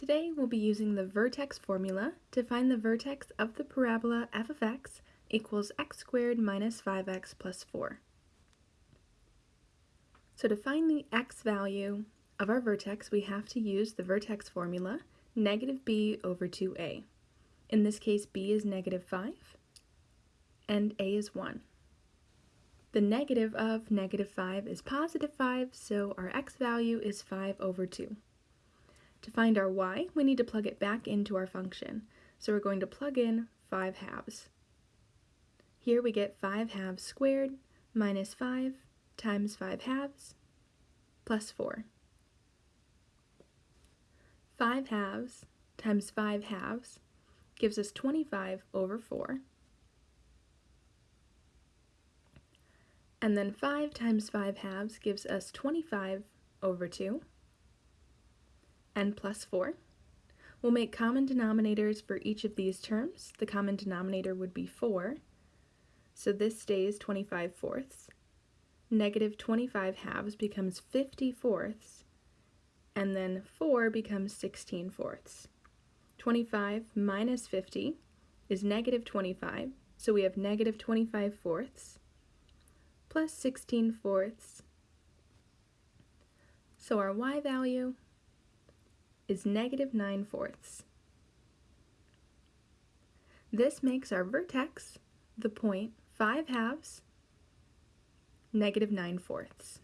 Today we'll be using the vertex formula to find the vertex of the parabola f of x equals x squared minus 5x plus 4. So to find the x value of our vertex, we have to use the vertex formula, negative b over 2a. In this case, b is negative 5, and a is 1. The negative of negative 5 is positive 5, so our x value is 5 over 2. To find our y, we need to plug it back into our function. So we're going to plug in 5 halves. Here we get 5 halves squared minus 5 times 5 halves plus 4. 5 halves times 5 halves gives us 25 over 4. And then 5 times 5 halves gives us 25 over 2 n plus 4. We'll make common denominators for each of these terms. The common denominator would be 4, so this stays 25 fourths. Negative 25 halves becomes 50 fourths, and then 4 becomes 16 fourths. 25 minus 50 is negative 25, so we have negative 25 fourths plus 16 fourths. So our y value is negative 9 fourths. This makes our vertex the point 5 halves, negative 9 fourths.